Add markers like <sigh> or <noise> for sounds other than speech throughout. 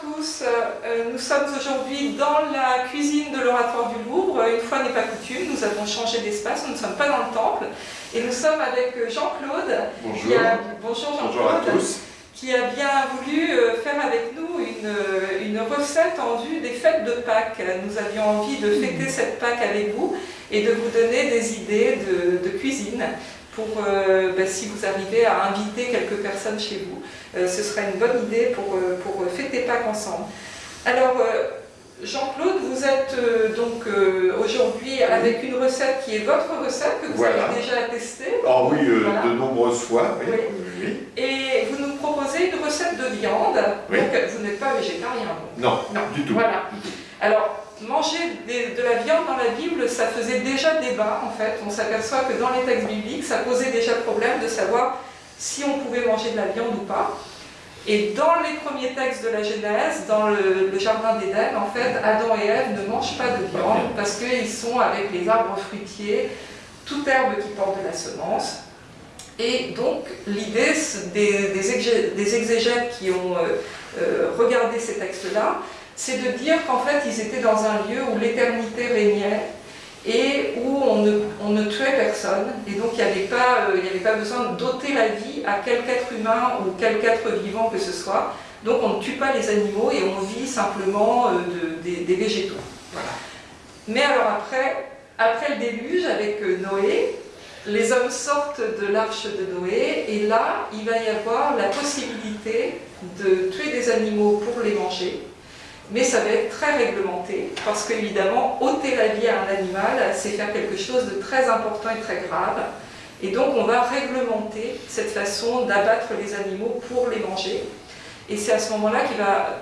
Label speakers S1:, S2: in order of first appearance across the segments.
S1: tous, euh, nous sommes aujourd'hui dans la cuisine de l'Oratoire du Louvre. Une fois n'est pas coutume, nous avons changé d'espace, nous ne sommes pas dans le temple. Et nous sommes avec Jean-Claude.
S2: Bonjour.
S1: Bonjour Jean-Claude. Qui a bien voulu euh, faire avec nous une, une, recette en vue des fêtes de Pâques. Nous avions envie de fêter cette Pâques avec vous et de vous donner des idées de, de cuisine pour, euh, ben, si vous arrivez à inviter quelques personnes chez vous, euh, ce serait une bonne idée pour, euh, pour fêter Pâques ensemble. Alors, Jean-Claude, vous êtes donc aujourd'hui avec une recette qui est votre recette, que vous avez déjà testée.
S2: Ah oui, de nombreuses fois, oui.
S1: Et vous nous proposez une recette de viande, donc vous n'êtes pas végétarien.
S2: Non, non, du tout.
S1: Voilà. Alors, manger de la viande dans la Bible, ça faisait déjà débat en fait. On s'aperçoit que dans les textes bibliques, ça posait déjà problème de savoir si on pouvait manger de la viande ou pas. Et dans les premiers textes de la Genèse, dans le, jardin d'Éden, en fait, Adam et Ève ne mangent pas de viande parce qu'ils sont avec les arbres fruitiers, toute herbe qui porte de la semence. Et donc, l'idée des, exégètes qui ont euh, euh, regardé ces textes-là, c'est de dire qu'en fait, ils étaient dans un lieu où l'éternité régnait et où on ne, tuait personne. Et donc, il n'y euh, avait pas besoin d'ôter la vie à quelque être humain ou quelque être vivant que ce soit. Donc, on ne tue pas les animaux et on vit simplement euh, des, végétaux. Mais alors après, après le déluge, avec euh, Noé, les hommes sortent de l'arche de Noé et là, il va y avoir la possibilité de tuer des animaux pour les manger mais ça va être très réglementé, parce qu'évidemment, ôter la vie à un animal, c'est faire quelque chose de très important et très grave. Et donc on va réglementer cette façon d'abattre les animaux pour les manger. Et c'est à ce moment-là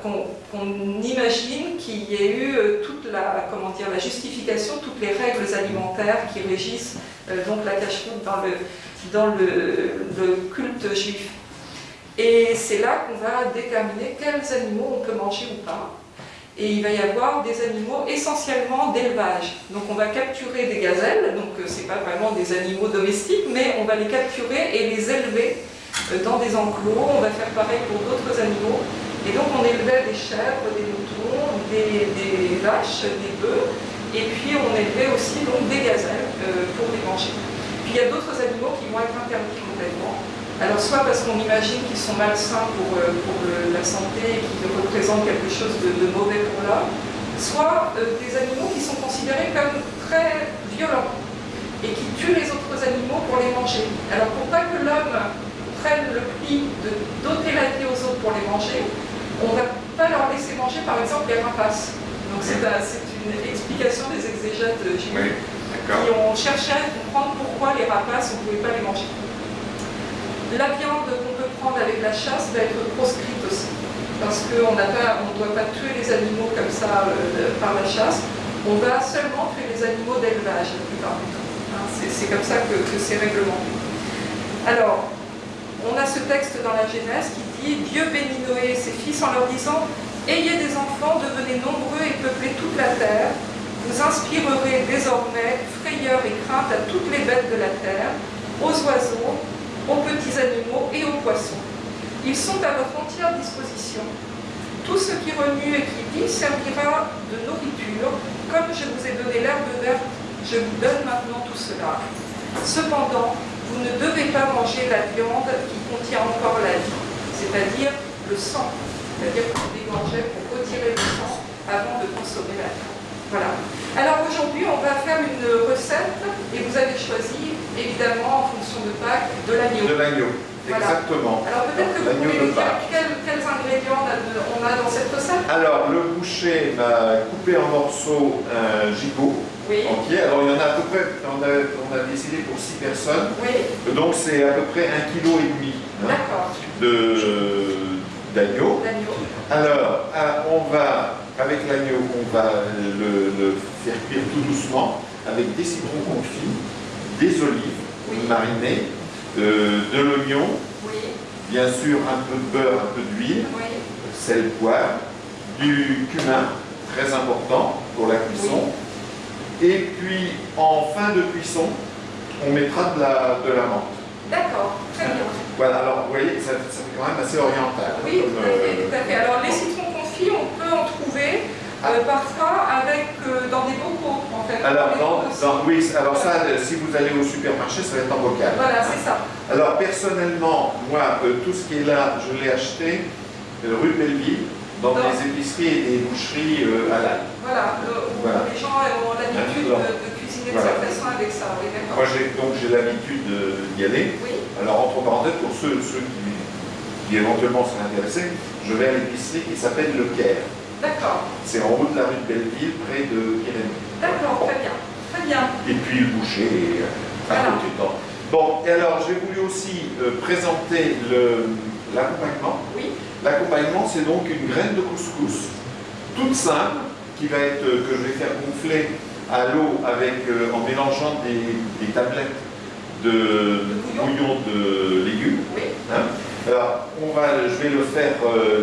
S1: qu'on imagine qu'il y ait eu euh, toute la, comment dire, la justification, toutes les règles alimentaires qui régissent euh, donc la cache dans, dans le culte juif. Et c'est là qu'on va déterminer quels animaux on peut manger ou pas et il va y avoir des animaux essentiellement d'élevage. Donc on va capturer des gazelles, donc euh, ce n'est pas vraiment des animaux domestiques, mais on va les capturer et les élever euh, dans des enclos, on va faire pareil pour d'autres animaux. Et donc on élevait des chèvres, des moutons, des, vaches, des bœufs, et puis on élevait aussi des gazelles euh, pour les manger. Puis il y a d'autres animaux qui vont être interdits complètement, alors soit parce qu'on imagine qu'ils sont malsains pour, euh, la santé et qu'ils représentent quelque chose de, mauvais pour l'homme, soit euh, des animaux qui sont considérés comme très violents et qui tuent les autres animaux pour les manger. Alors pour pas que l'homme prenne le pli de doter la vie aux autres pour les manger, on ne va pas leur laisser manger par exemple les rapaces. Donc c'est une explication des exégètes qui ont cherché à comprendre pourquoi les rapaces, on ne pouvait pas les manger. La viande qu'on peut prendre avec la chasse va être proscrite aussi, parce qu'on ne doit pas tuer les animaux comme ça euh, par la chasse, on va seulement tuer les animaux d'élevage la plupart du temps. Hein. c'est comme ça que, c'est réglementé. Alors, on a ce texte dans la Genèse qui dit « Dieu bénit Noé et ses fils en leur disant « Ayez des enfants, devenez nombreux et peuplez toute la terre. Vous inspirerez désormais frayeur et crainte à toutes les bêtes de la terre, aux oiseaux, aux petits animaux et aux poissons. Ils sont à votre entière disposition. Tout ce qui remue et qui vit servira de nourriture. Comme je vous ai donné l'herbe verte, je vous donne maintenant tout cela. Cependant, vous ne devez pas manger la viande qui contient encore la vie, c'est-à-dire le sang. C'est-à-dire que vous dégorgez pour retirer le sang avant de consommer la viande. Voilà. Alors aujourd'hui, on va faire une recette et vous avez choisi, évidemment, en fonction de Pâques, de l'agneau.
S2: De l'agneau, exactement.
S1: Alors peut-être que vous pouvez nous dire quels, ingrédients on a, dans cette recette?
S2: Alors, le boucher m'a coupé en morceaux un gigot entier. Alors il y en a à peu près, on a, on a décidé pour 6 personnes.
S1: Oui.
S2: Donc c'est à peu près 1,5 kg hein, d'agneau. Alors, ah, on va avec l'agneau, on va le, faire cuire tout doucement avec des citrons confits, des olives marinées, euh, de l'oignon, bien sûr un peu de beurre, un peu d'huile, sel, poivre, du cumin, très important pour la cuisson. Et puis en fin de cuisson, on mettra de la, de la menthe.
S1: D'accord, très bien.
S2: Voilà, alors vous voyez, ça, fait quand même assez oriental.
S1: Oui, tout à fait. Alors les citrons confit, on peut en trouver euh, parfois avec, euh, dans des bocaux, en fait.
S2: Alors,
S1: Dans
S2: dans,
S1: les
S2: oui, alors ça, euh, si vous allez au supermarché, ça va être en bocal.
S1: Voilà, c'est ça.
S2: Alors, personnellement, moi, euh, tout ce qui est là, je l'ai acheté euh, rue Belleville, dans
S1: Dans-
S2: des épiceries et des boucheries euh, à l'ail.
S1: Voilà,
S2: Voilà.
S1: les gens ont l'habitude de, cuisiner de cette façon avec ça. Oui.
S2: Moi, j'ai, donc, j'ai l'habitude d'y aller.
S1: Oui,
S2: Alors, entre parenthèses, pour ceux, ceux qui, qui éventuellement seraient intéressés, je vais à l'épicerie qui s'appelle Le Caire.
S1: d'accord.
S2: C'est en haut de la rue de Belleville, près de Pyrénées.
S1: D'accord, très bien. Très bien.
S2: Et puis le boucher, euh, à
S1: Voilà.
S2: côté dedans. Bon, et alors j'ai voulu aussi euh, présenter l'accompagnement.
S1: Oui,
S2: L'accompagnement, c'est donc une graine de couscous, toute simple, qui va être, euh, que je vais faire gonfler à l'eau avec, euh, en mélangeant des, des tablettes de,
S1: De bouillon.
S2: de légumes.
S1: oui.
S2: Hein. Alors, on va, je vais le faire,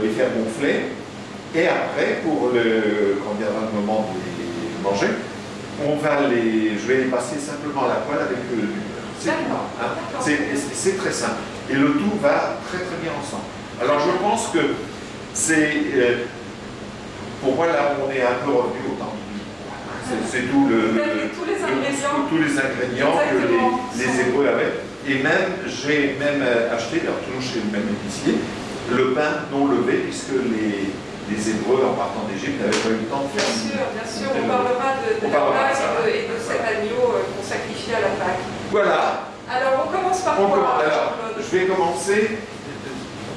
S2: les faire gonfler. Et après, pour le, quand viendra le moment de les manger, on va les, je vais les passer simplement à la poêle avec euh, du. C'est
S1: D'accord,
S2: hein. C'est très simple. Et le tout va très très bien ensemble. Alors je pense que c'est, euh, pour moi là on est un peu revenu au temps. C'est c'est tout le, le-
S1: tous les
S2: le-
S1: ingrédients.
S2: tous les ingrédients que les Hébreux avaient. Et même, j'ai même euh, acheté, alors toujours chez le même épicier, le pain non levé, puisque les, les Hébreux, en partant d'Égypte, n'avaient pas eu le temps de
S1: Bien
S2: faire.
S1: sûr, bien sûr, on
S2: le-
S1: parlera de, de
S2: on
S1: la
S2: parlera de
S1: Pâque
S2: ça.
S1: et de, et de cet agneau euh, qu'on sacrifie à la Pâque.
S2: Voilà,
S1: Alors, on commence par
S2: on
S1: quoi,
S2: commence. Alors, je vais commencer.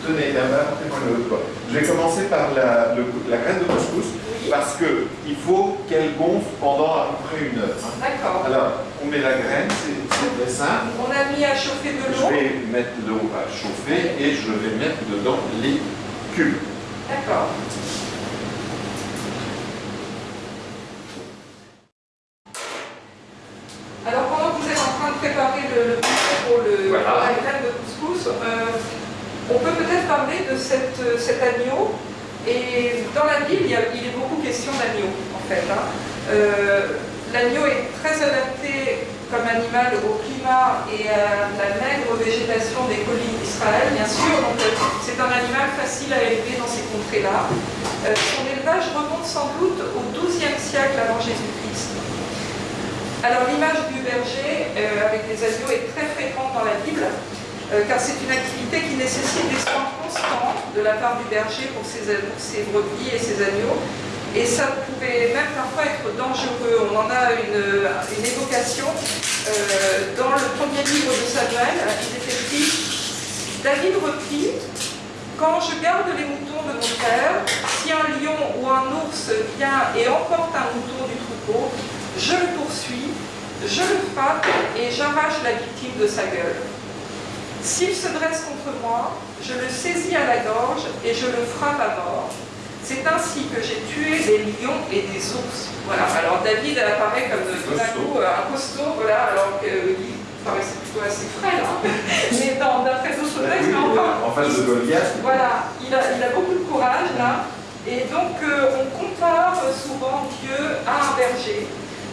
S2: Tenez, là, apportez-moi le doigt. Je vais commencer par la, le- la graine de couscous,
S1: Oui,
S2: parce qu'il faut qu'elle gonfle pendant à peu près une heure. hein.
S1: d'accord.
S2: Alors, on met la graine, c'est très simple.
S1: On a mis à chauffer de
S2: Je
S1: l'eau.
S2: vais mettre l'eau à chauffer et je vais mettre dedans les cubes.
S1: D'accord. Alors pendant que vous êtes en train de préparer le, bouquet pour, le,
S2: Voilà.
S1: pour la graine de couscous, euh, on peut peut-être parler de cette, cet agneau. Et dans la Bible, il, y a- il est beaucoup question d'agneau, en fait. hein. Euh, L'agneau est très adapté comme animal au climat et à la maigre végétation des collines d'Israël, bien sûr. Euh, c'est un animal facile à élever dans ces contrées-là. Euh, son élevage remonte sans doute au XIIe siècle avant Jésus-Christ. Alors l'image du berger euh, avec les agneaux est très fréquente dans la Bible, car c'est une activité qui nécessite des soins constants de la part du berger pour ses, pour ses brebis et ses agneaux. Et ça pouvait même parfois être dangereux. On en a une, évocation euh, dans le premier livre de Samuel. Il est écrit David reprit Quand je garde les moutons de mon père, si un lion ou un ours vient et emporte un mouton du troupeau, je le poursuis, je le frappe et j'arrache la victime de sa gueule. S'il se dresse contre moi, je le saisis à la gorge et je le frappe à mort. C'est ainsi que j'ai tué des lions et des ours. Voilà, alors David apparaît comme tout coup euh, un costaud, voilà, alors qu'il paraissait plutôt assez frais <laughs> là. Mais dans- d'après d'autres textes, mais enfin,
S2: en face de Goliath.
S1: voilà, il a, il a beaucoup de courage là. Et donc euh, on compare souvent Dieu à un berger,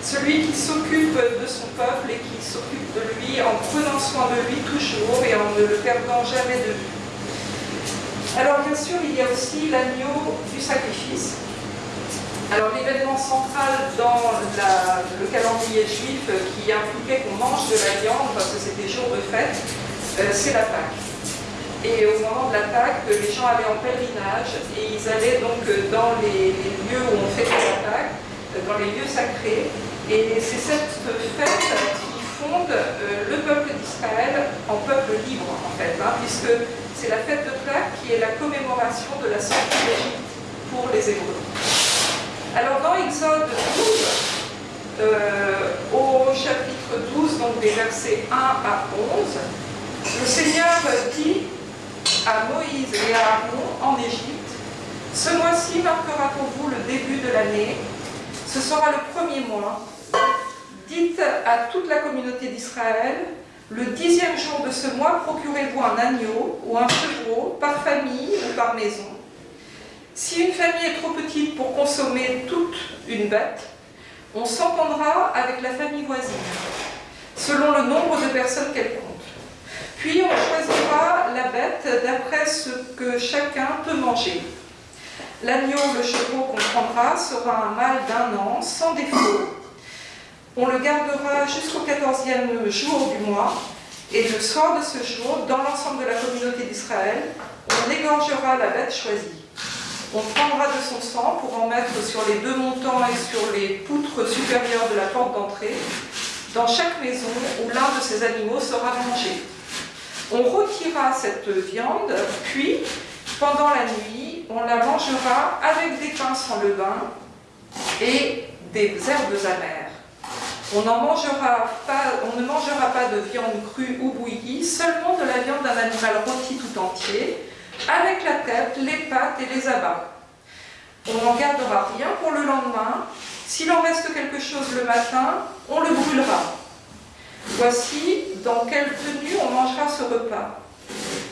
S1: celui qui s'occupe de son peuple et qui s'occupe de lui en prenant soin de lui toujours et en ne le perdant jamais de vue. Alors bien sûr, il y a aussi l'agneau du sacrifice. Alors l'événement central dans le calendrier juif qui impliquait qu'on mange de la viande parce que c'était jour de fête, euh, c'est la Pâque. Et au moment de la Pâque, les gens allaient en pèlerinage et ils allaient donc dans les, lieux où on fêtait la Pâque, dans les lieux sacrés. Et c'est cette fête qui fonde euh, le peuple d'Israël en peuple libre, en fait, hein, puisque c'est la fête de Pâques qui est la commémoration de la sortie d'Égypte pour les Hébreux. Alors dans Exode 12, euh, au chapitre 12, donc des versets 1 à 11, le Seigneur dit à Moïse et à Aaron en Égypte, ce mois-ci marquera pour vous le début de l'année, ce sera le premier mois. Dites à toute la communauté d'Israël, le dixième jour de ce mois, procurez-vous un agneau ou un chevreau par famille ou par maison. Si une famille est trop petite pour consommer toute une bête, on s'entendra avec la famille voisine, selon le nombre de personnes qu'elle compte. Puis on choisira la bête d'après ce que chacun peut manger. L'agneau, le chevreau qu'on prendra, sera un mâle d'un an, sans défaut. On le gardera jusqu'au 14e jour du mois, et le soir de ce jour, dans l'ensemble de la communauté d'Israël, on égorgera la bête choisie. On prendra de son sang pour en mettre sur les deux montants et sur les poutres supérieures de la porte d'entrée, dans chaque maison où l'un de ces animaux sera mangé. On retirera cette viande, puis, pendant la nuit, on la mangera avec des pains sans levain et des herbes amères. On, ne mangera pas de viande crue ou bouillie, seulement de la viande d'un animal rôti tout entier, avec la tête, les pattes et les abats. On n'en gardera rien pour le lendemain. S'il en reste quelque chose le matin, on le brûlera. Voici dans quelle tenue on mangera ce repas.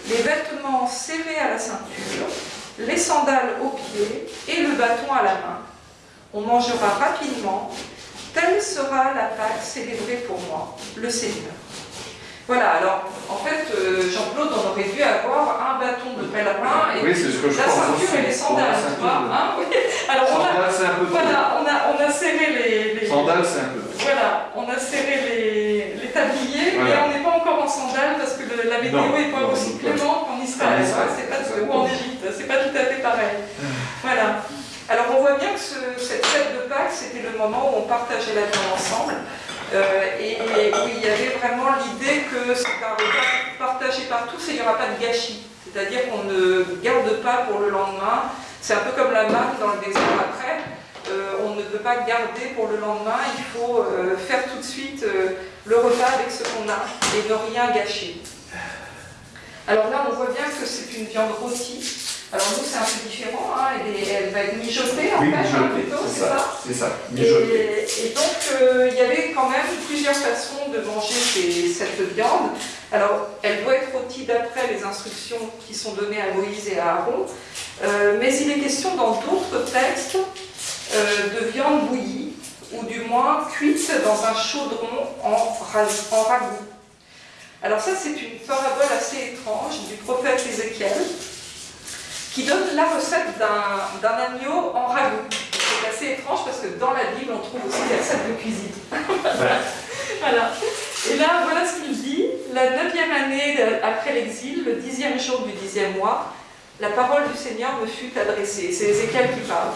S1: Les vêtements serrés à la ceinture, les sandales aux pieds et le bâton à la main. On mangera rapidement. Telle sera la Pâque célébrée pour moi, le Seigneur. Voilà, alors en fait, euh, Jean-Claude, on aurait dû avoir un bâton de pèlerin et
S2: oui, ce que je
S1: la ceinture et les sandales, tu vois. Hein oui. Alors on a,
S2: un peu
S1: voilà, on a, on a serré les, les
S2: sandales, c'est un peu.
S1: Voilà, on a serré les, les tabliers, mais on n'est pas encore en sandales parce que la météo n'est pas aussi clémente qu'en Israël, c'est pas ou en Égypte, c'est pas tout à fait pareil. Voilà. Alors on voit bien que cette fête de Pâques, c'était le moment où on partageait la vie ensemble. Euh, et, où il y avait vraiment l'idée que c'est un partagé par tous et il n'y aura pas de gâchis. C'est-à-dire qu'on ne garde pas pour le lendemain. C'est un peu comme la marque dans le désert après. Euh, on ne peut pas garder pour le lendemain, il faut euh, faire tout de suite le repas avec ce qu'on a et ne rien gâcher. Alors là, on voit bien que c'est une viande rôtie. Alors nous, c'est un peu différent, hein. elle, va être mijotée en fait, hein, plutôt, c'est ça
S2: C'est ça,
S1: mijotée. Et, donc, euh, il y avait quand même plusieurs façons de manger cette viande. Alors, elle doit être rôtie d'après les instructions qui sont données à Moïse et à Aaron, euh, mais il est question dans d'autres textes euh, de viande bouillie, ou du moins cuite dans un chaudron en, en ragoût. Alors ça, c'est une parabole assez étrange du prophète Ézéchiel, qui donne la recette d'un agneau en ragoût. C'est assez étrange parce que dans la Bible, on trouve aussi des recettes de cuisine. <laughs> voilà. Et là, voilà ce qu'il dit. La neuvième année après l'exil, le dixième jour du dixième mois, la parole du Seigneur me fut adressée. C'est Ézéchiel qui parle.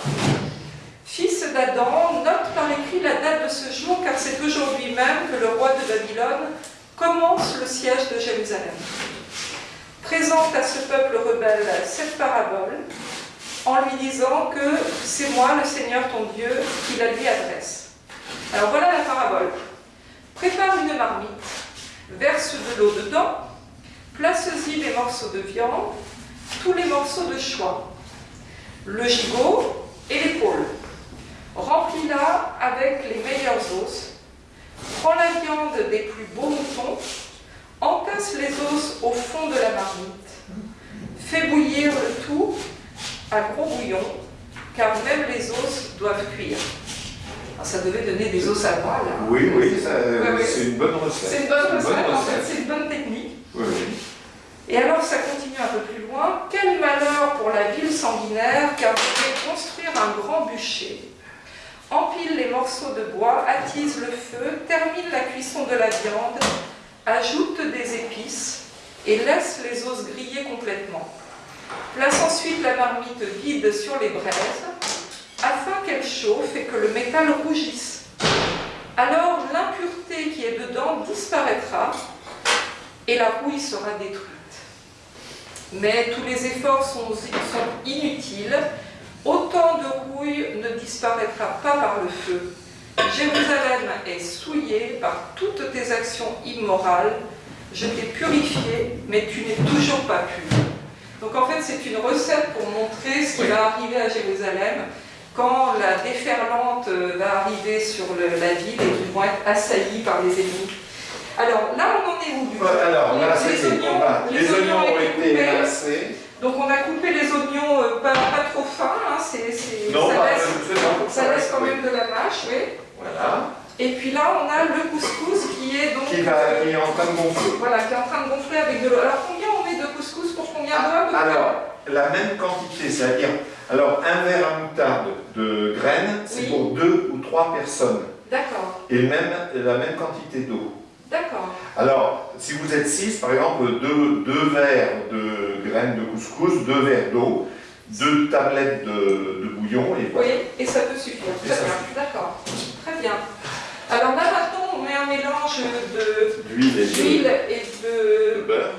S1: Fils d'Adam, note par écrit la date de ce jour, car c'est aujourd'hui même que le roi de Babylone commence le siège de Jérusalem présente à ce peuple rebelle cette parabole en lui disant que c'est moi, le Seigneur ton Dieu, qui la lui adresse. Alors voilà la parabole. Prépare une marmite, verse de l'eau dedans, place-y des morceaux de viande, tous les morceaux de choix, le gigot et l'épaule. Remplis-la avec les meilleurs os. Prends la viande des plus beaux moutons entasse les os au fond de la marmite, fais bouillir le tout à gros bouillon, car même les os doivent cuire. Ah, ça devait donner des os à moelle. Hein.
S2: Oui, oui, c'est une bonne recette.
S1: C'est une bonne recette, en fait, c'est une bonne technique.
S2: Oui, oui.
S1: Et alors ça continue un peu plus loin. Quel malheur pour la ville sanguinaire, car vous devez construire un grand bûcher. Empile les morceaux de bois, attise le feu, termine la cuisson de la viande, ajoute des épices et laisse les os griller complètement. Place ensuite la marmite vide sur les braises afin qu'elle chauffe et que le métal rougisse. Alors l'impureté qui est dedans disparaîtra et la rouille sera détruite. Mais tous les efforts sont, inutiles, autant de rouille ne disparaîtra pas par le feu. Jérusalem est souillée par toutes tes actions immorales. Je t'ai purifié, mais tu n'es toujours pas pur. Donc en fait, c'est une recette pour montrer ce qui va arriver à Jérusalem quand la déferlante va arriver sur la ville et qu'ils vont être assaillis par les ennemis. Alors là, on en est où du
S2: Alors là, les, oignons, les, oignons, ont été émincés.
S1: Donc on a coupé les oignons euh, pas, trop fins, hein, ça, laisse, ça laisse quand même de la mâche, oui.
S2: Voilà.
S1: Et puis là, on a le couscous qui est donc...
S2: Qui, est en train de gonfler.
S1: Voilà, qui est en train de gonfler avec de l'eau. Alors combien on met de couscous pour combien d'eau
S2: Alors, la même quantité, c'est-à-dire Alors, un verre à moutarde de graines, c'est pour deux ou trois personnes.
S1: D'accord.
S2: Et même, la même quantité d'eau.
S1: D'accord.
S2: Alors, si vous êtes six, par exemple, deux, deux verres de graines de couscous, deux verres d'eau, deux tablettes de, bouillon et
S1: voilà. Oui, et ça peut suffire. Très bien, d'accord. Bien. Alors là maintenant, on met un mélange d'huile et, et, de, beurre.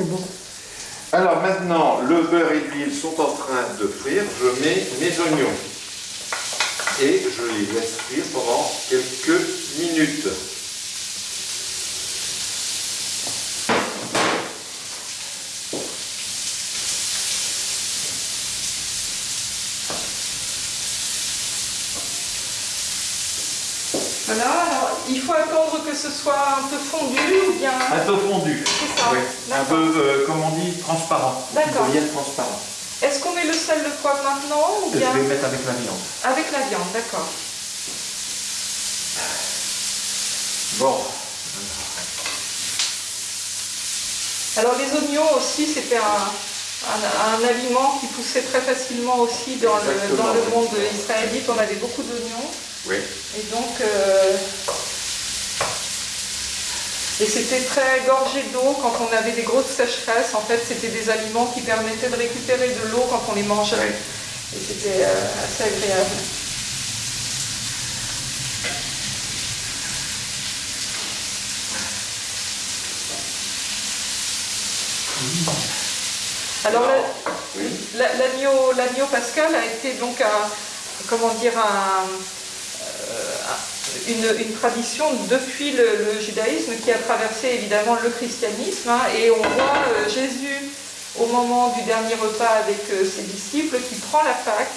S2: Bon. Alors maintenant, le beurre et l'huile sont en train de frire. Je mets mes oignons et je les laisse frire pendant quelques minutes.
S1: Voilà, alors il faut attendre que ce soit un peu fondu ou bien...
S2: Un peu fondu,
S1: C'est ça,
S2: oui. un peu, euh, comme on dit, transparent,
S1: D'accord.
S2: transparent.
S1: Est-ce qu'on met le sel, le poivre maintenant ou bien...
S2: Je vais mettre avec la viande.
S1: Avec la viande, d'accord.
S2: Bon.
S1: Alors les oignons aussi, c'était un, aliment qui poussait très facilement aussi dans, le, dans le, monde israélite. On avait beaucoup d'oignons.
S2: Oui.
S1: Et donc, euh, et c'était très gorgé d'eau quand on avait des grosses sécheresses. En fait, c'était des aliments qui permettaient de récupérer de l'eau quand on les mangeait. Et c'était euh, assez agréable. Alors l'agneau pascal a été donc un, comment dire, un, euh, une, tradition depuis le, judaïsme qui a traversé évidemment le christianisme. Hein, et on voit euh, Jésus au moment du dernier repas avec euh, ses disciples qui prend la Pâque.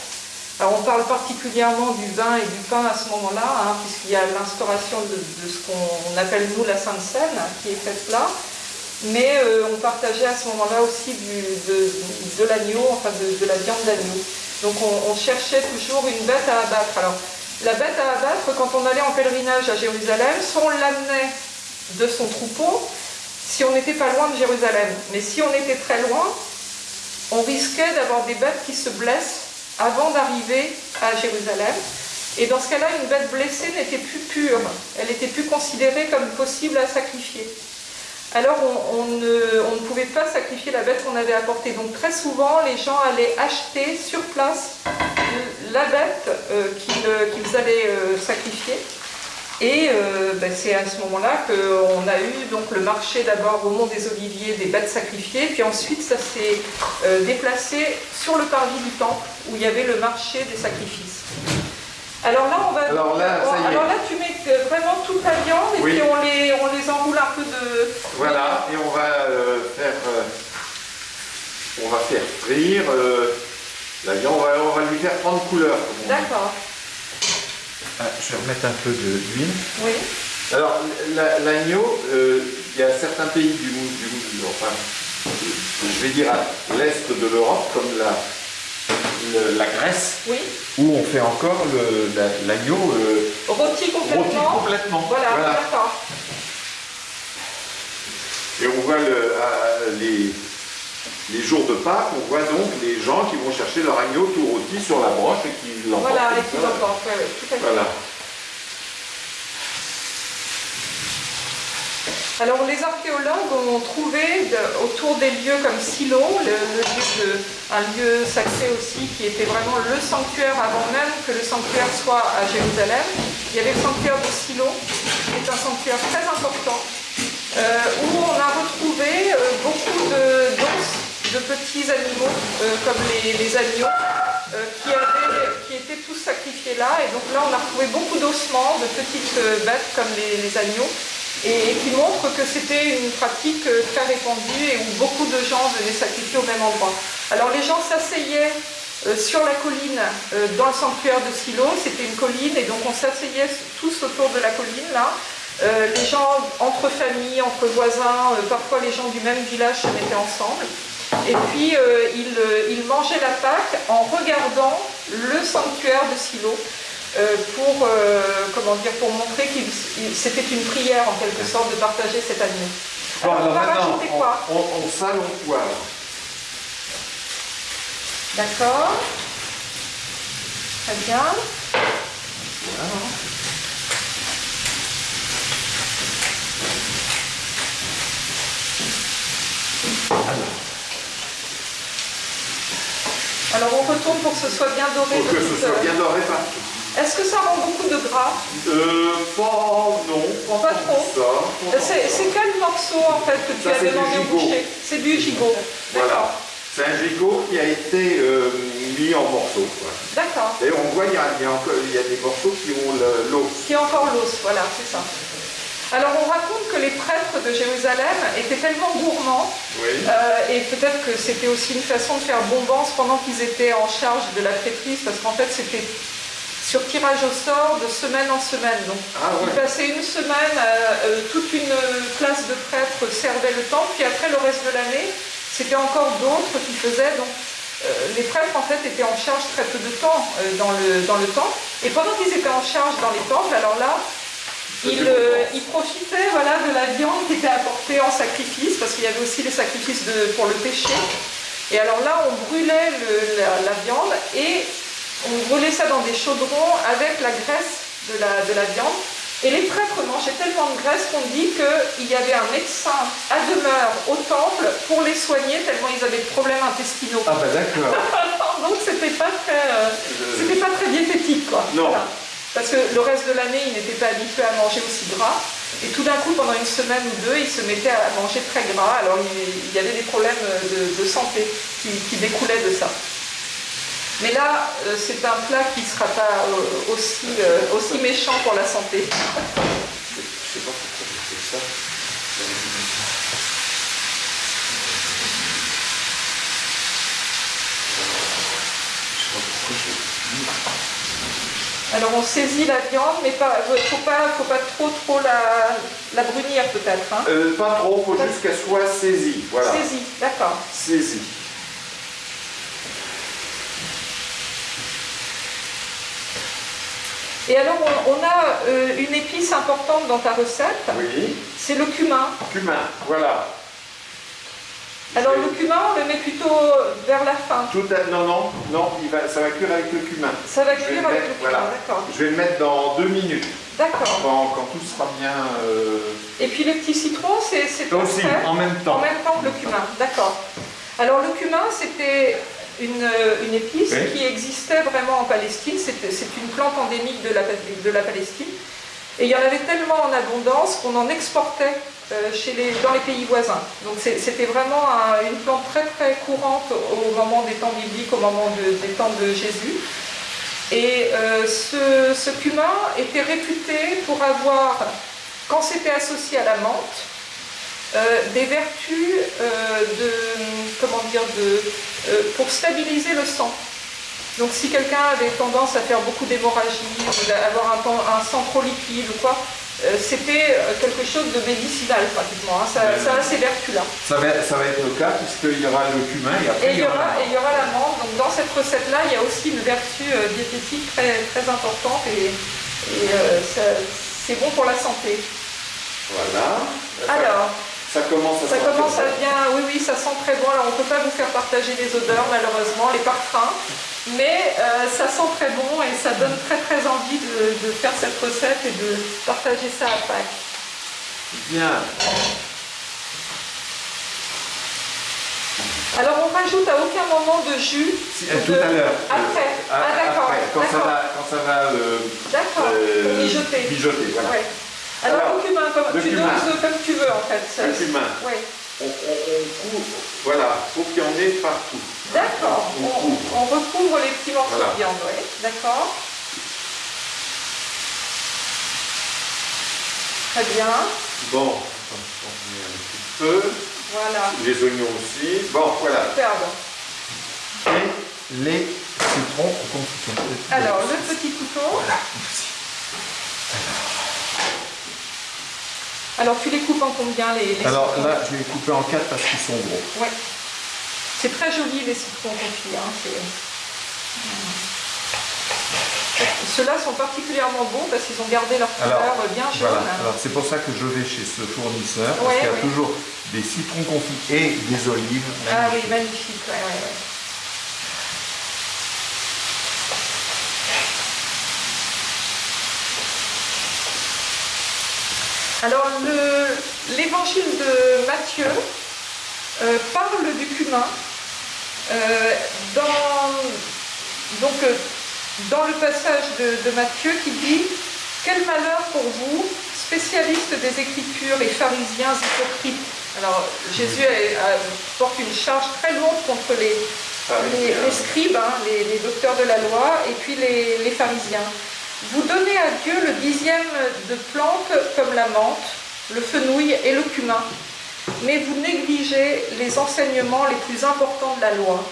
S1: Alors on parle particulièrement du vin et du pain à ce moment-là, hein, puisqu'il y a l'instauration de, ce qu'on appelle nous la Sainte Seine qui est faite là. Mais on partageait à ce moment-là aussi de, l'agneau, enfin de, la viande d'agneau. Donc on, on, cherchait toujours une bête à abattre. Alors la bête à abattre, quand on allait en pèlerinage à Jérusalem, soit on l'amenait de son troupeau, si on n'était pas loin de Jérusalem. Mais si on était très loin, on risquait d'avoir des bêtes qui se blessent avant d'arriver à Jérusalem. Et dans ce cas-là, une bête blessée n'était plus pure, elle n'était plus considérée comme possible à sacrifier. Alors on, ne, pouvait pas sacrifier la bête qu'on avait apportée. Donc très souvent, les gens allaient acheter sur place la bête euh, euh, qu'ils allaient euh, sacrifier. Et ben, c'est à ce moment-là qu'on a eu donc, le marché d'abord au Mont des Oliviers des bêtes sacrifiées, puis ensuite ça s'est déplacé sur le parvis du temple où il y avait le marché des sacrifices. Alors là, on va.
S2: Alors là,
S1: alors là tu mets vraiment toute la viande et puis on les, on les enroule un peu de.
S2: Voilà, et on va faire. on va faire frire. La viande, on va, lui faire prendre couleur.
S1: D'accord.
S2: Ah, je vais remettre un peu d'huile.
S1: Oui.
S2: Alors, l'agneau, euh, il y a certains pays du, du, enfin, je vais dire à l'est de l'Europe, comme la, la Grèce,
S1: oui.
S2: où on fait encore l'agneau
S1: euh, rôti complètement.
S2: Rôti complètement.
S1: Voilà, d'accord.
S2: Et on voit le, les, les jours de Pâques, on voit donc les gens qui vont chercher leur agneau tout rôti sur la broche et qui l'emportent.
S1: Voilà, et qui l'emportent, oui, tout à fait. Voilà. Alors les archéologues ont trouvé autour des lieux comme Silo, un lieu sacré aussi qui était vraiment le sanctuaire avant même que le sanctuaire soit à Jérusalem. Il y avait le sanctuaire de Silo, qui est un sanctuaire très important, euh, où on a retrouvé euh, beaucoup d'os de petits animaux, euh, comme les, agneaux, euh, qui, étaient tous sacrifiés là. Et donc là, on a retrouvé beaucoup d'ossements de petites euh, bêtes comme les, agneaux, et, qui montrent que c'était une pratique très répandue et où beaucoup de gens venaient sacrifier au même endroit. Alors les gens s'asseyaient sur la colline dans le sanctuaire de Silo, c'était une colline, et donc on s'asseyait tous autour de la colline là. les gens entre familles, entre voisins, parfois les gens du même village se mettaient ensemble. Et puis euh, euh, il, mangeait la Pâque en regardant le sanctuaire de Silo euh, pour, comment dire, pour montrer que c'était une prière en quelque sorte de partager cet agneau.
S2: Alors, on va rajouter quoi? on, on, on poivre.
S1: D'accord. Très bien. Voilà. Alors on retourne pour que ce soit bien doré.
S2: Pour que ce soit bien doré partout.
S1: Est-ce que ça rend beaucoup de gras?
S2: Euh, pas, non, pas,
S1: Pas trop.
S2: ça.
S1: C'est quel morceau en fait que tu
S2: Ça, du
S1: demandé au boucher? C'est du gigot.
S2: Voilà. C'est un gigot qui a été euh, mis en morceaux.
S1: D'accord.
S2: Et on voit, il y a, il y a encore, il y a des morceaux qui ont l'os.
S1: Qui est encore l'os, voilà, c'est ça. Alors on raconte que les prêtres de Jérusalem étaient tellement gourmands,
S2: Oui.
S1: euh, et peut-être que c'était aussi une façon de faire bombance pendant qu'ils étaient en charge de la traîtrise, parce qu'en fait c'était sur tirage au sort de semaine en semaine. Donc
S2: Ah
S1: ils passaient une semaine, euh, euh, toute une classe de prêtres servait le temple, puis après le reste de l'année, c'était encore d'autres qui faisaient. Donc euh, les prêtres en fait étaient en charge très peu de temps dans, le, dans le temple. Et pendant qu'ils étaient en charge dans les temples, alors là, ils, euh, ils profitaient voilà, de la viande qui était apportée en sacrifice, parce qu'il y avait aussi les sacrifices de- pour le péché. Et alors là, on brûlait le- la, la viande et on brûlait ça dans des chaudrons avec la graisse de la, de la viande. Et les prêtres mangeaient tellement de graisse qu'on dit qu'il y avait un médecin à demeure au temple pour les soigner, tellement ils avaient des problèmes intestinaux.
S2: Ah bah d'accord. <laughs>
S1: Donc c'était pas très, euh, c'était pas très diététique quoi.
S2: Non.
S1: Parce que le reste de l'année, ils n'étaient pas habitués à manger aussi gras. Et tout d'un coup, pendant une semaine ou deux, ils se mettaient à manger très gras. Alors il il y avait des problèmes de, de santé qui, qui découlaient de ça. Mais là, euh, c'est un plat qui ne sera pas euh, aussi, euh, aussi méchant pour la santé. <laughs>
S2: Je sais pas pourquoi j'ai fait ça. Je sais pas pourquoi j'ai-
S1: Alors on saisit la viande, mais pas, faut pas, faut pas trop trop la, la brunir peut-être. Hein.
S2: Euh, pas trop, faut juste qu'elle soit saisie. Voilà.
S1: Saisie, d'accord.
S2: Saisie.
S1: Et alors on, on a euh, une épice importante dans ta recette,
S2: Oui.
S1: c'est le cumin.
S2: Cumin, voilà.
S1: Alors le cumin, on le met plutôt vers la fin.
S2: Tout à... Non, non, non, il va... ça va cuire avec le cumin.
S1: Ça va cuire
S2: le
S1: avec
S2: mettre,
S1: le cumin,
S2: voilà.
S1: d'accord.
S2: Je vais le mettre dans deux minutes,
S1: D'accord.
S2: quand, quand tout sera bien... euh,
S1: Et puis les petits citrons, c'est c'est
S2: Aussi, en même
S1: En
S2: temps.
S1: même temps que le cumin, d'accord. Alors le cumin, c'était une, une épice
S2: Oui.
S1: qui existait vraiment en Palestine. C'est c'est une plante endémique de la, de la Palestine. Et il y en avait tellement en abondance qu'on en exportait euh, dans les pays voisins. Donc c'était vraiment un- une plante très très courante au moment des temps bibliques, au moment de- des temps de Jésus. Et euh, ce, cumin était réputé pour avoir, quand c'était associé à la menthe, euh, des vertus de, comment dire, de, pour stabiliser le sang. Donc si quelqu'un avait tendance à faire beaucoup d'hémorragie, ou d'avoir un, sang trop liquide ou quoi, euh, c'était euh, quelque chose de médicinal pratiquement. hein. Ça, a ces vertus-là.
S2: Ça va, ça va être le cas, puisqu'il y aura le cumin et après
S1: Et il y aura,
S2: la-
S1: et il y aura la menthe. Donc dans cette recette-là, il y a aussi une vertu euh, diététique très, très importante et, c'est bon pour la santé.
S2: Voilà.
S1: Alors,
S2: Ça commence à
S1: Ça
S2: sentir
S1: commence à
S2: bon.
S1: bien, oui, oui, ça sent très bon. Alors, on ne peut pas vous faire partager les odeurs, malheureusement, les parfums, mais euh, ça sent très bon et ça donne très, très envie de, de faire cette recette et de partager ça à Pâques.
S2: Bien.
S1: Alors, on rajoute à aucun moment de jus.
S2: Si,
S1: de-
S2: tout à l'heure.
S1: Après.
S2: Euh,
S1: Ah, d'accord.
S2: quand ça va, quand ça va euh,
S1: D'accord.
S2: euh,
S1: Mijoter.
S2: mijoter, voilà.
S1: Ouais. Alors,
S2: Alors,
S1: le cumin, comme,
S2: le
S1: tu
S2: cumin.
S1: doses comme tu veux, en fait. Ça-
S2: Le cumin.
S1: Ouais.
S2: On, on, on couvre, voilà, faut qu'il y en ait partout.
S1: D'accord.
S2: On
S1: On,
S2: couvre.
S1: on recouvre les petits morceaux
S2: Voilà.
S1: de viande, oui. D'accord. Très bien.
S2: Bon, on met un petit peu.
S1: Voilà.
S2: Les oignons aussi. Bon, voilà.
S1: Superbe.
S2: Et les citrons.
S1: Alors, le petit couteau.
S2: Voilà, merci.
S1: Alors, tu les coupes en combien les, les
S2: Alors
S1: citrons
S2: là, je vais les couper en quatre parce qu'ils sont gros.
S1: Ouais. C'est très joli les citrons confits. hein, Ceux-là sont particulièrement beaux parce qu'ils ont gardé leur
S2: Alors,
S1: couleur bien jaune.
S2: Voilà, alors c'est pour ça que je vais chez ce fournisseur, parce
S1: Ouais,
S2: qu'il y a
S1: ouais.
S2: toujours des citrons confits et des olives.
S1: Ah oui, magnifique. ouais. Alors, l'évangile de Matthieu euh, parle du cumin. Euh, dans, donc, euh, dans le passage de, de Matthieu qui dit Quel malheur pour vous, spécialistes des Écritures et pharisiens hypocrites. Alors, Jésus porte une charge très lourde contre les, les, scribes, hein, les, docteurs de la loi, et puis les, pharisiens. Vous donnez à Dieu le dixième de plantes comme la menthe, le fenouil et le cumin, mais vous négligez les enseignements les plus importants de la loi,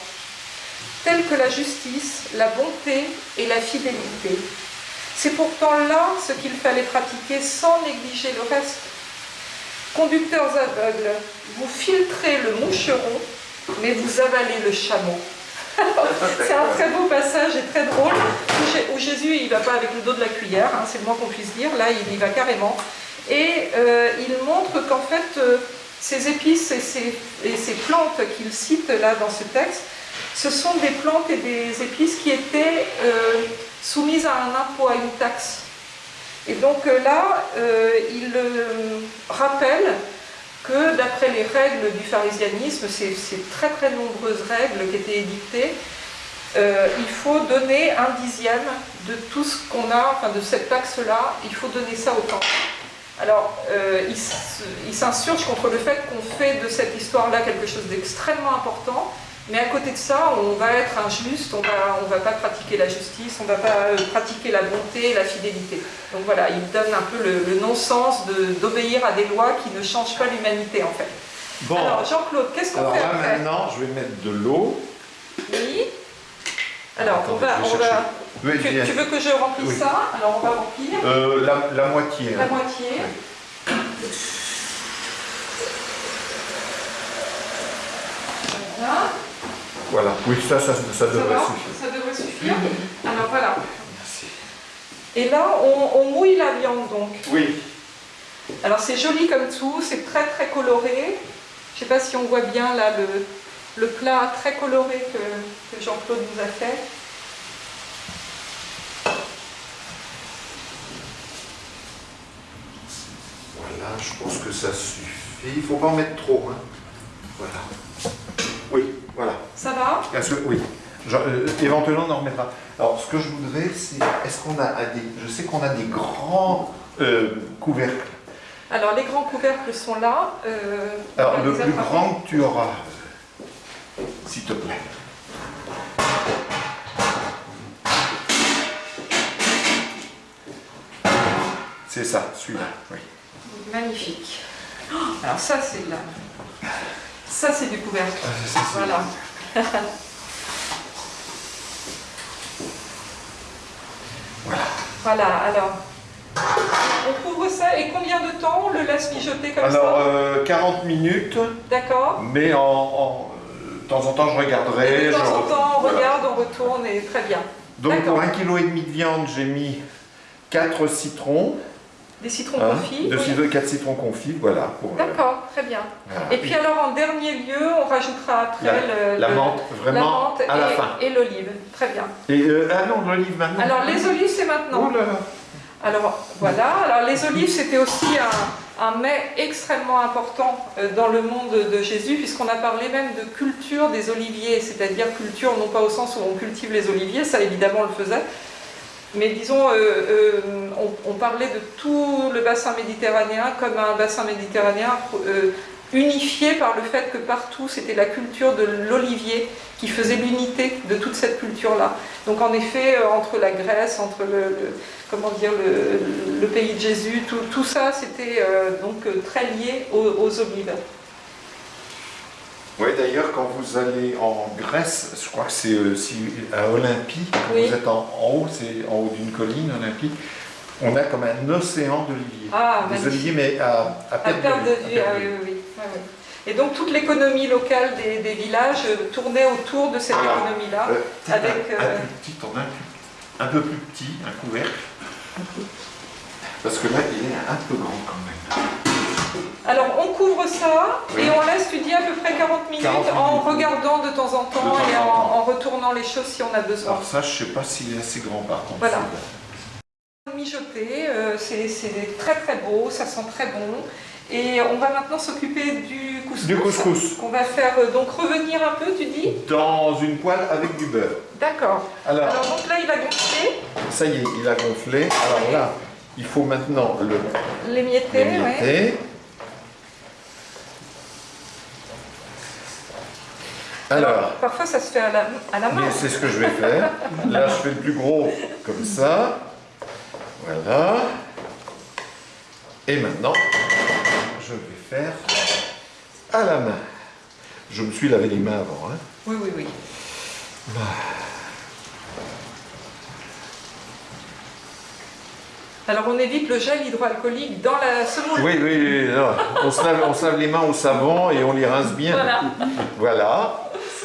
S1: tels que la justice, la bonté et la fidélité. C'est pourtant là ce qu'il fallait pratiquer sans négliger le reste. Conducteurs aveugles, vous filtrez le moucheron, mais vous avalez le chameau. <laughs> c'est un très beau passage et très drôle, où Jésus il ne va pas avec le dos de la cuillère, hein, c'est le moins qu'on puisse dire, là il y va carrément. Et euh, il montre qu'en fait, euh, ces épices et ces, plantes qu'il cite là dans ce texte, ce sont des plantes et des épices qui étaient euh, soumises à un impôt, à une taxe. Et donc là, il rappelle que d'après les règles du pharisianisme, ces, très très nombreuses règles qui étaient édictées, il faut donner un dixième de tout ce qu'on a, enfin de cette taxe-là, il faut donner ça au temple. Alors, il s'insurge contre le fait qu'on fait de cette histoire-là quelque chose d'extrêmement important, mais à côté de ça, on va être injuste, on va, ne va pas pratiquer la justice, on ne va pas euh, pratiquer la bonté, la fidélité. Donc voilà, il donne un peu le, non-sens d'obéir à des lois qui ne changent pas l'humanité en fait. Bon. Alors Jean-Claude, qu'est-ce qu'on fait
S2: Alors là maintenant, je vais mettre de l'eau.
S1: Oui. Alors on va... On va... tu, veux que je remplisse ça Alors on va remplir.
S2: Euh, la, moitié.
S1: La hein. moitié. Voilà.
S2: Voilà, oui, ça, ça, ça devrait suffire.
S1: Ça devrait suffire. Alors voilà. Merci. Et là, on, mouille la viande donc.
S2: Oui.
S1: Alors c'est joli comme tout, c'est très très coloré. Je ne sais pas si on voit bien là le, plat très coloré que, Jean-Claude nous a fait.
S2: Voilà, je pense que ça suffit. Il ne faut pas en mettre trop. Hein. Voilà. Voilà.
S1: Ça va?
S2: Oui. Euh, éventuellement, on en remettra. Alors, ce que je voudrais, c'est, est-ce qu'on a des... Je sais qu'on a des grands euh, couvercles.
S1: Alors, les grands couvercles sont là. Euh,
S2: Alors, le plus grand que tu auras, s'il te plaît. C'est ça, celui-là, oui.
S1: Magnifique. Oh, alors ça, c'est là. Ça, c'est du couvercle. Ah, voilà.
S2: voilà.
S1: Voilà, alors. On couvre ça et combien de temps on le laisse mijoter comme
S2: ça Alors, 40 euh, minutes.
S1: D'accord.
S2: Mais en, de temps en temps, je regarderai.
S1: de temps en temps, on regarde, on retourne et très bien.
S2: Donc, pour 1,5 kg de viande, j'ai mis 4 citrons.
S1: Des citrons hein confits
S2: De oui. 4 citrons confits, voilà.
S1: Euh, D'accord, très bien. Et puis alors en dernier lieu, on rajoutera après
S2: la, le, la menthe, vraiment à
S1: et,
S2: la fin.
S1: Et l'olive, très bien.
S2: Et euh, ah non, l'olive maintenant.
S1: Alors les olives c'est maintenant.
S2: Oh là
S1: Alors voilà, alors les olives c'était aussi un, un, mets extrêmement important euh, dans le monde de Jésus puisqu'on a parlé même de culture des oliviers, c'est-à-dire culture non pas au sens où on cultive les oliviers, ça évidemment on le faisait, mais disons, euh, euh, on, parlait de tout le bassin méditerranéen comme un bassin méditerranéen euh, unifié par le fait que partout c'était la culture de l'olivier qui faisait l'unité de toute cette culture-là. Donc en effet, entre la Grèce, entre le, comment dire, le, pays de Jésus, tout, ça c'était donc très lié aux olives.
S2: Oui, d'ailleurs, quand vous allez en Grèce, je crois que c'est euh, à Olympie, quand vous êtes en, haut, c'est en haut d'une colline, Olympie, on a comme un océan d'oliviers.
S1: Ah,
S2: des oliviers, mais à,
S1: à perte, de, vue. Ah, oui, oui, oui. Et donc toute l'économie locale des, villages tournait autour de cette économie-là.
S2: Euh, avec, un, euh... plus petit, un, un peu plus petit, un couvercle. Parce que là, il est un peu grand quand même.
S1: Alors on couvre ça et on laisse étudier à peu près 40 minutes, en regardant de temps en temps et en, retournant les choses si on a besoin.
S2: Alors ça, je ne sais pas s'il est assez grand par contre.
S1: Voilà. mijoter, euh, c'est très très beau, ça sent très bon. Et on va maintenant s'occuper du couscous.
S2: Du couscous.
S1: Qu'on va faire euh, donc revenir un peu, tu dis?
S2: Dans une poêle avec du beurre.
S1: D'accord.
S2: Alors,
S1: Alors, donc là, il va gonfler.
S2: Ça y est, il a gonflé. Alors
S1: Oui.
S2: là, il faut maintenant le
S1: L'émietter,
S2: l'émietter.
S1: ouais.
S2: Alors,
S1: Parfois, ça se fait à la, à la main.
S2: mais c'est ce que je vais faire. Là, je fais le plus gros comme ça. Voilà. Et maintenant, je vais faire à la main. Je me suis lavé les mains avant. hein.
S1: Oui, oui, oui. Alors, on évite le gel hydroalcoolique dans la semoule.
S2: Oui, oui, oui, non. On, se lave, on se lave les mains au savon et on les rince bien.
S1: Voilà.
S2: Voilà.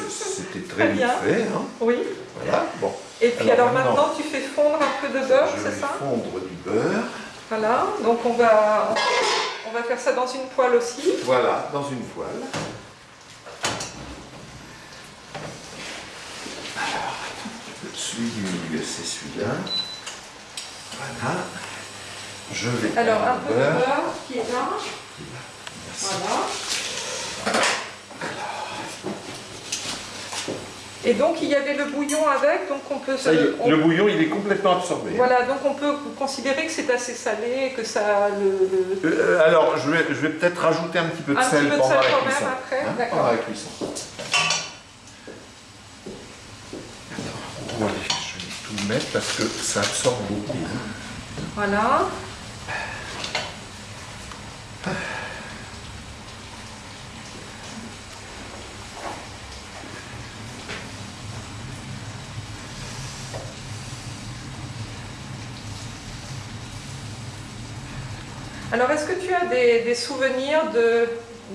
S2: C'était très
S1: bien.
S2: fait. hein.
S1: Oui.
S2: Voilà. Bon.
S1: Et puis, alors,
S2: Alors,
S1: maintenant, tu fais fondre un peu de beurre,
S2: Je
S1: c'est
S2: vais
S1: ça
S2: fondre du beurre.
S1: Voilà. Donc, on va, on va faire ça dans une poêle aussi.
S2: Voilà, dans une poêle. Alors, celui du milieu, c'est celui-là. Voilà. Je vais
S1: Alors, un peu de beurre qui est là. Voilà. Et donc, il y avait le bouillon avec, donc on peut...
S2: Ça y est,
S1: on-
S2: le bouillon, il est complètement absorbé.
S1: Voilà, donc on peut considérer que c'est assez salé, que ça... Le, le-
S2: Euh, alors, je vais, je vais peut-être rajouter un petit peu de
S1: Un
S2: sel
S1: petit peu de
S2: pendant
S1: sel
S2: la
S1: quand même après,
S2: Hein,
S1: d'accord.
S2: pendant la cuisson. Attends, je vais tout mettre parce que ça absorbe beaucoup.
S1: Voilà. Alors, des, des souvenirs de,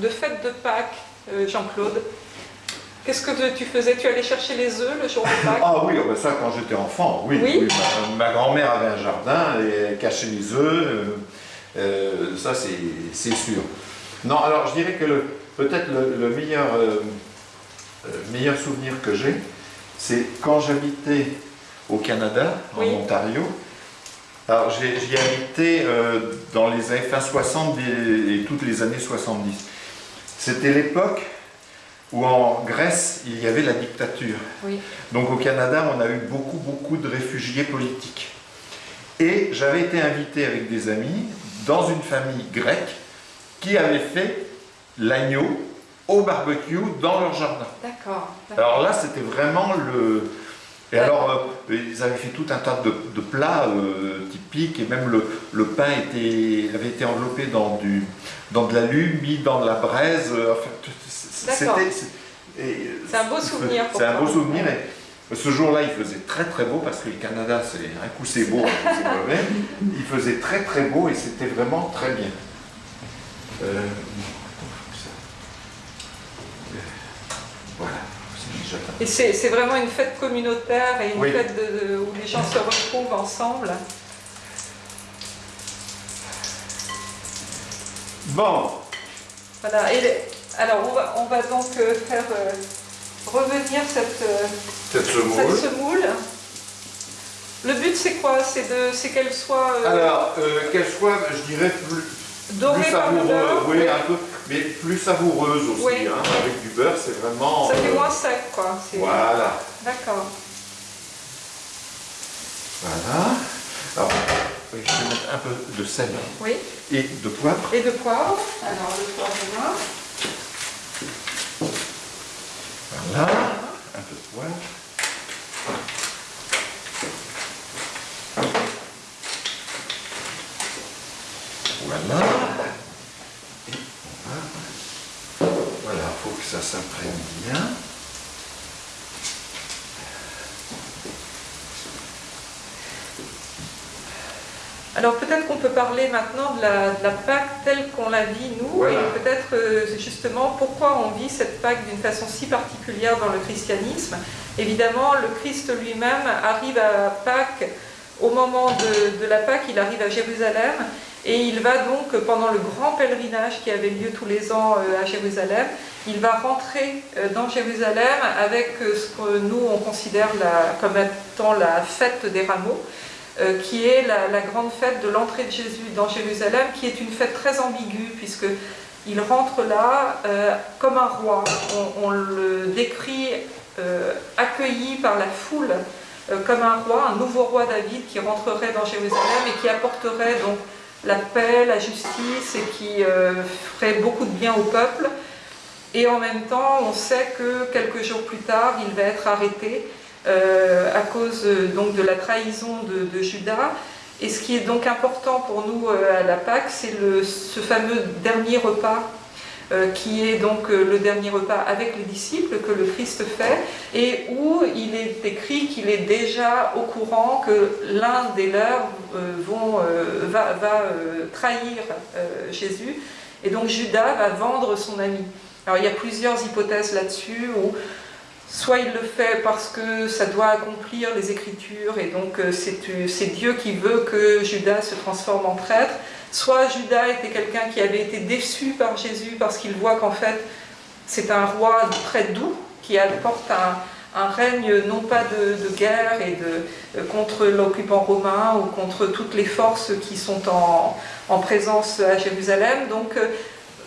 S1: de fête de Pâques, euh, Jean-Claude Qu'est-ce que tu faisais? Tu allais chercher les œufs le jour de <laughs> Pâques?
S2: Ah oui, oh ben ça quand j'étais enfant, oui.
S1: Oui.
S2: oui, ma ma grand-mère avait un jardin et elle cachait les œufs, euh, euh, ça c'est sûr. Non, alors je dirais que peut-être le, le meilleur, euh, meilleur souvenir que j'ai, c'est quand j'habitais au Canada, en
S1: Oui.
S2: Ontario. Alors j'ai- j'y habité euh, dans les années fin 60 et, et toutes les années 70. C'était l'époque où en Grèce il y avait la dictature.
S1: Oui.
S2: Donc au Canada, on a eu beaucoup, beaucoup de réfugiés politiques. Et j'avais été invité avec des amis dans une famille grecque qui avait fait l'agneau au barbecue dans leur jardin.
S1: D'accord. d'accord.
S2: Alors là, c'était vraiment le... Et alors, euh, ils avaient fait tout un tas de, de plats euh, typiques, et même le, le pain était, avait été enveloppé dans, du, dans de l'alu, mis dans de la braise. euh, enfin, c'était- c'est-
S1: un beau souvenir
S2: C'est un beau souvenir. Et ce jour-là, il faisait très très beau parce que le Canada, c'est un coup c'est beau, un coup c'est mauvais. Il faisait très très beau et c'était vraiment très bien. Euh, voilà,
S1: Et c'est vraiment une fête communautaire et une
S2: Oui.
S1: fête de- de- où les gens se retrouvent ensemble.
S2: Bon,
S1: Voilà. Et les- alors on va, on va donc euh, faire euh, revenir cette, euh,
S2: cette
S1: cette
S2: semoule.
S1: Le but c'est quoi? C'est qu'elle soit euh,
S2: Alors, qu'elle soit, je dirais, plus,
S1: dorée
S2: plus
S1: par le
S2: savoureuse,
S1: beurre.
S2: oui, un peu, mais plus savoureuse aussi,
S1: Oui.
S2: hein, avec du beurre, c'est vraiment...
S1: Ça fait
S2: euh,
S1: moins sec quoi.
S2: Voilà,
S1: D'accord.
S2: voilà. Alors, je vais mettre un peu de sel
S1: Oui.
S2: et de poivre.
S1: Et de poivre. Alors le poivre là.
S2: Voilà, un peu de poivre. Voilà. Et on va... Voilà, il faut que ça s'imprègne bien.
S1: Alors peut-être qu'on peut parler maintenant de la, de la Pâque telle qu'on la vit nous,
S2: Voilà.
S1: et peut-être euh, justement pourquoi on vit cette Pâque d'une façon si particulière dans le christianisme. Évidemment, le Christ lui-même arrive à Pâques, au moment de, de la Pâque, il arrive à Jérusalem, et il va donc, pendant le grand pèlerinage qui avait lieu tous les ans euh, à Jérusalem, il va rentrer euh, dans Jérusalem avec euh, ce que nous on considère comme étant la fête des rameaux. qui est la, grande fête de l'entrée de Jésus dans Jérusalem, qui est une fête très ambiguë, puisque il rentre là comme un roi. On, le décrit accueilli par la foule comme un roi, un nouveau roi David qui rentrerait dans Jérusalem et qui apporterait donc la paix, la justice et qui ferait beaucoup de bien au peuple. Et en même temps, on sait que quelques jours plus tard, il va être arrêté euh, à cause donc, de la trahison de, Judas. Et ce qui est donc important pour nous euh, à la Pâque, c'est ce fameux dernier repas euh, qui est donc le dernier repas avec les disciples que le Christ fait, et où il est écrit qu'il est déjà au courant que l'un des leurs vont, va, va trahir Jésus, et donc Judas va vendre son ami. Alors il y a plusieurs hypothèses là-dessus, où soit il le fait parce que ça doit accomplir les Écritures, et donc euh, euh, c'est Dieu qui veut que Judas se transforme en prêtre, soit Judas était quelqu'un qui avait été déçu par Jésus parce qu'il voit qu'en fait c'est un roi très doux, qui apporte un, règne non pas de, guerre et de, euh, contre l'occupant romain ou contre toutes les forces qui sont en, en présence à Jérusalem. Donc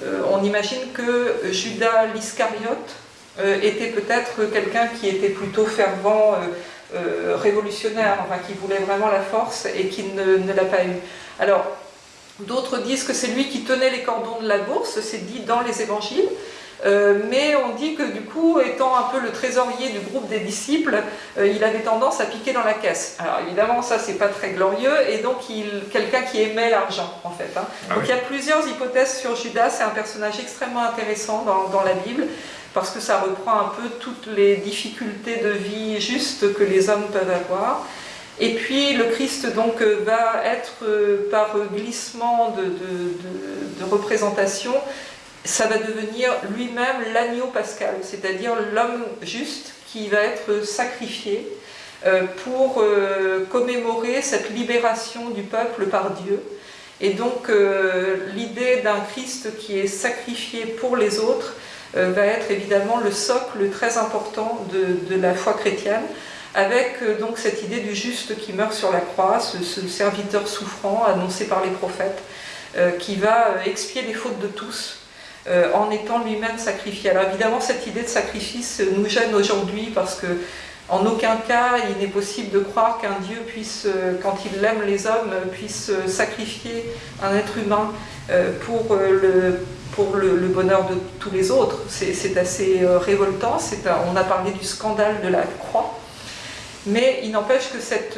S1: euh, on imagine que Judas l'Iscariote euh, était peut-être quelqu'un qui était plutôt fervent, euh, révolutionnaire, enfin qui voulait vraiment la force et qui ne, l'a pas eu. Alors, d'autres disent que c'est lui qui tenait les cordons de la bourse, c'est dit dans les évangiles, euh, mais on dit que du coup, étant un peu le trésorier du groupe des disciples, euh, il avait tendance à piquer dans la caisse. Alors évidemment, ça c'est pas très glorieux, et donc quelqu'un qui aimait l'argent en fait. Hein. Ah donc il y a plusieurs hypothèses sur Judas, c'est un personnage extrêmement intéressant dans, la Bible, parce que ça reprend un peu toutes les difficultés de vie justes que les hommes peuvent avoir. Et puis le Christ donc va être par glissement de, de représentation ça va devenir lui-même l'agneau pascal, c'est-à-dire l'homme juste qui va être sacrifié euh, pour euh, commémorer cette libération du peuple par Dieu. Et donc euh, l'idée d'un Christ qui est sacrifié pour les autres va être évidemment le socle très important de, la foi chrétienne, avec donc cette idée du juste qui meurt sur la croix, ce serviteur souffrant annoncé par les prophètes, qui va expier les fautes de tous euh, en étant lui-même sacrifié. Alors évidemment, cette idée de sacrifice nous gêne aujourd'hui parce que en aucun cas il n'est possible de croire qu'un Dieu puisse, euh, quand il aime les hommes, puisse euh, sacrifier un être humain pour le, bonheur de tous les autres. C'est assez révoltant, on a parlé du scandale de la croix, mais il n'empêche que cette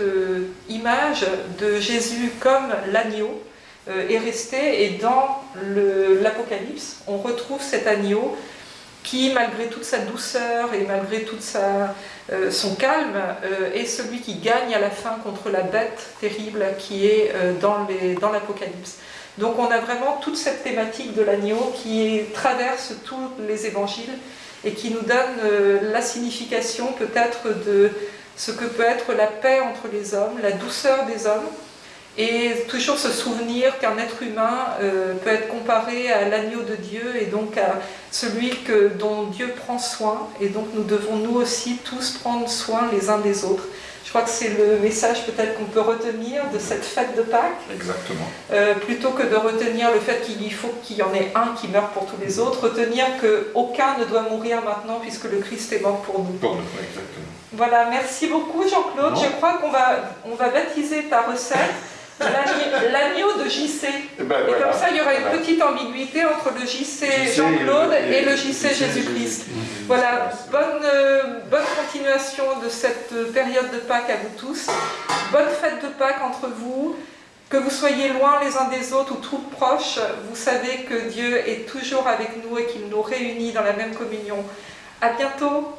S1: image de Jésus comme l'agneau, euh, est resté et dans l'Apocalypse, on retrouve cet agneau qui, malgré toute sa douceur et malgré tout euh, son calme, euh, est celui qui gagne à la fin contre la bête terrible qui est dans l'Apocalypse. Donc on a vraiment toute cette thématique de l'agneau qui traverse tous les évangiles et qui nous donne la signification peut-être de ce que peut être la paix entre les hommes, la douceur des hommes, et toujours se souvenir qu'un être humain euh, peut être comparé à l'agneau de Dieu et donc à celui que, dont Dieu prend soin. Et donc nous devons nous aussi tous prendre soin les uns des autres. Je crois que c'est le message peut-être qu'on peut retenir de cette fête de Pâques.
S2: Exactement.
S1: Euh, plutôt que de retenir le fait qu'il faut qu'il y en ait un qui meurt pour tous les autres, retenir qu'aucun ne doit mourir maintenant puisque le Christ est mort pour nous.
S2: Pour nous, exactement.
S1: Voilà, merci beaucoup Jean-Claude. Je crois qu'on va, on va baptiser ta recette. L'agneau de JC. Eh ben, et, comme ça, il y aura une petite ambiguïté entre le JC Jean-Claude et, le JC Jésus-Christ. Voilà, bonne, euh, bonne continuation de cette période de Pâques à vous tous. Bonne fête de Pâques entre vous. Que vous soyez loin les uns des autres ou trop proches, vous savez que Dieu est toujours avec nous et qu'il nous réunit dans la même communion. À bientôt